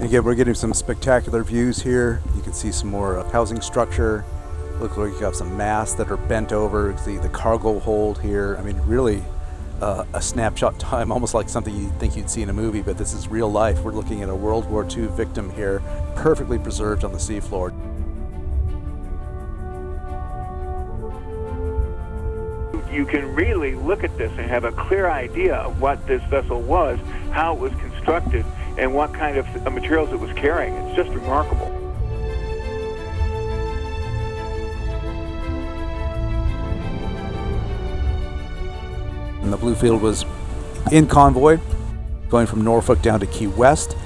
Again, we're getting some spectacular views here. You can see some more uh, housing structure. Looks like you have some masts that are bent over. See the cargo hold here. I mean, really uh, a snapshot time, almost like something you think you'd see in a movie, but this is real life. We're looking at a World War II victim here, perfectly preserved on the seafloor. You can really look at this and have a clear idea of what this vessel was, how it was constructed, and what kind of uh, materials it was carrying. It's just remarkable. And the Bluefield was in convoy, going from Norfolk down to Key West.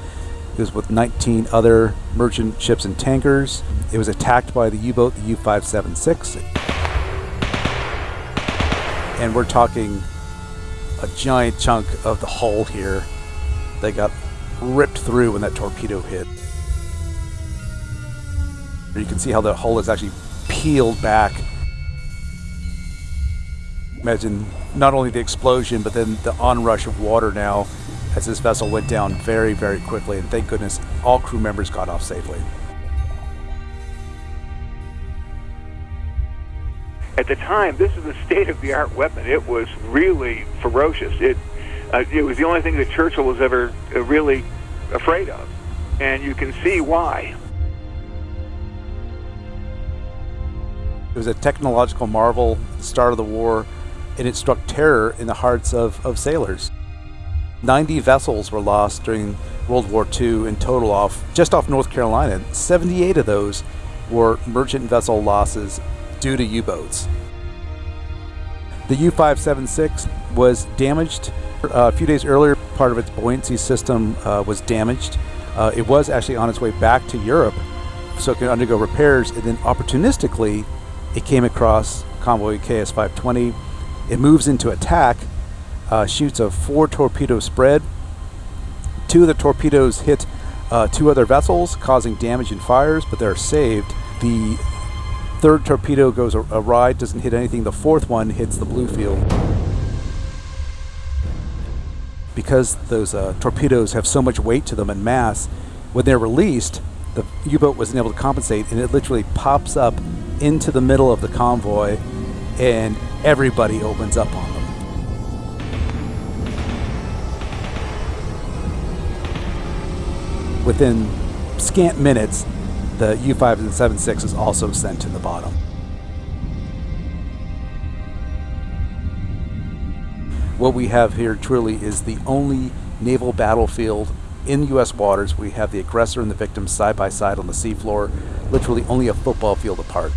It was with 19 other merchant ships and tankers. It was attacked by the U-boat, the U-576. And we're talking a giant chunk of the hull here that got ripped through when that torpedo hit. You can see how the hull is actually peeled back. Imagine not only the explosion, but then the onrush of water now as this vessel went down very, very quickly. And thank goodness all crew members got off safely. At the time, this is a state-of-the-art weapon. It was really ferocious. It uh, it was the only thing that Churchill was ever uh, really afraid of, and you can see why. It was a technological marvel, the start of the war, and it struck terror in the hearts of, of sailors. 90 vessels were lost during World War II in total off just off North Carolina. 78 of those were merchant vessel losses due to U-boats. The U-576 was damaged uh, a few days earlier. Part of its buoyancy system uh, was damaged. Uh, it was actually on its way back to Europe so it could undergo repairs and then opportunistically it came across convoy KS-520. It moves into attack, uh, shoots a four torpedo spread. Two of the torpedoes hit uh, two other vessels, causing damage and fires, but they're saved. The third torpedo goes awry, doesn't hit anything. The fourth one hits the Bluefield. Because those uh, torpedoes have so much weight to them and mass, when they're released, the U-boat wasn't able to compensate, and it literally pops up into the middle of the convoy, and everybody opens up on them. Within scant minutes, the U-576 is also sent to the bottom. What we have here truly is the only naval battlefield in U.S. waters. We have the aggressor and the victim side by side on the seafloor, literally only a football field apart.